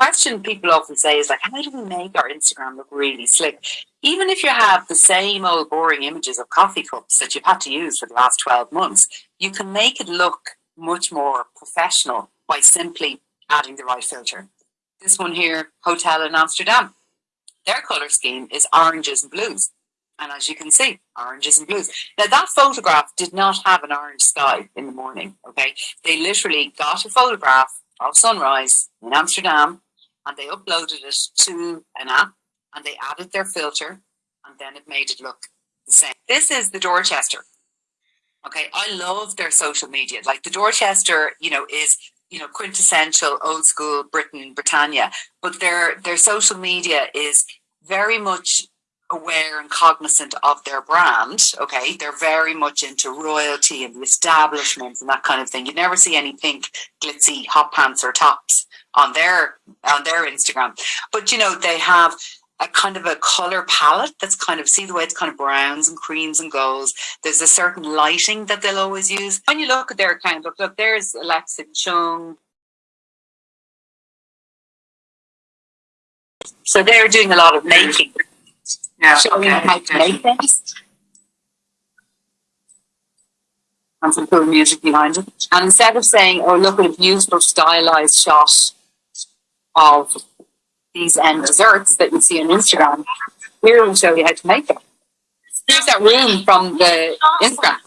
question people often say is like, how do we make our Instagram look really slick? Even if you have the same old boring images of coffee cups that you've had to use for the last 12 months, you can make it look much more professional by simply adding the right filter. This one here, hotel in Amsterdam, their color scheme is oranges and blues. And as you can see, oranges and blues. Now that photograph did not have an orange sky in the morning, okay? They literally got a photograph of sunrise in Amsterdam and they uploaded it to an app and they added their filter and then it made it look the same. This is the Dorchester. Okay, I love their social media. Like the Dorchester, you know, is you know quintessential old school Britain, Britannia, but their their social media is very much aware and cognizant of their brand. Okay, they're very much into royalty and the establishment and that kind of thing. You never see any pink glitzy hot pants or tops on their on their Instagram, but you know they have a kind of a color palette that's kind of see the way it's kind of browns and creams and golds. There's a certain lighting that they'll always use. When you look at their account, look, look, there's Alexa Chung. So they're doing a lot of making. Yeah, showing okay. how to make things. And some cool music behind it. And instead of saying, oh, look at a beautiful stylized shot of these end desserts that you see on Instagram, here will show you how to make them. Here's that room from the Instagram.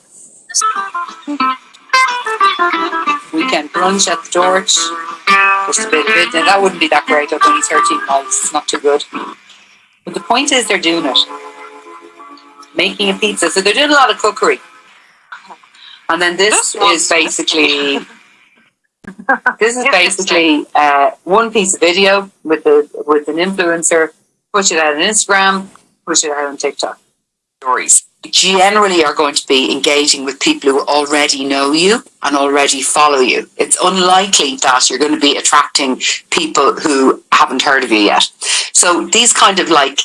Weekend brunch at the George. Just a bit of it. Now that wouldn't be that great, I've only 13 miles, it's not too good. But the point is they're doing it. Making a pizza. So they're doing a lot of cookery. And then this is basically this is basically uh, one piece of video with a with an influencer, push it out on Instagram, push it out on TikTok. Stories generally are going to be engaging with people who already know you and already follow you. It's unlikely that you're going to be attracting people who haven't heard of you yet. So these kind of like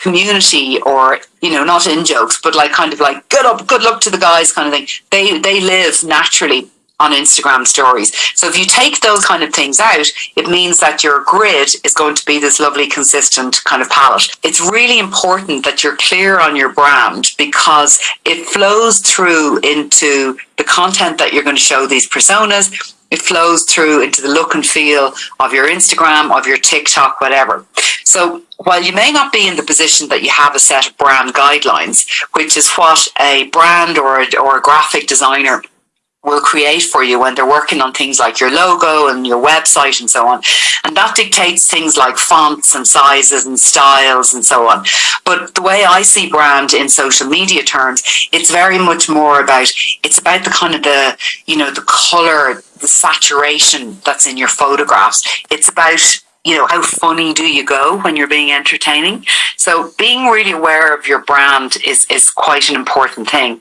community or you know not in jokes but like kind of like good up good luck to the guys kind of thing they they live naturally on Instagram stories. So if you take those kind of things out, it means that your grid is going to be this lovely, consistent kind of palette. It's really important that you're clear on your brand because it flows through into the content that you're going to show these personas. It flows through into the look and feel of your Instagram, of your TikTok, whatever. So while you may not be in the position that you have a set of brand guidelines, which is what a brand or a, or a graphic designer will create for you when they're working on things like your logo and your website and so on. And that dictates things like fonts and sizes and styles and so on. But the way I see brand in social media terms, it's very much more about, it's about the kind of the, you know, the color, the saturation that's in your photographs. It's about you know, how funny do you go when you're being entertaining? So being really aware of your brand is, is quite an important thing.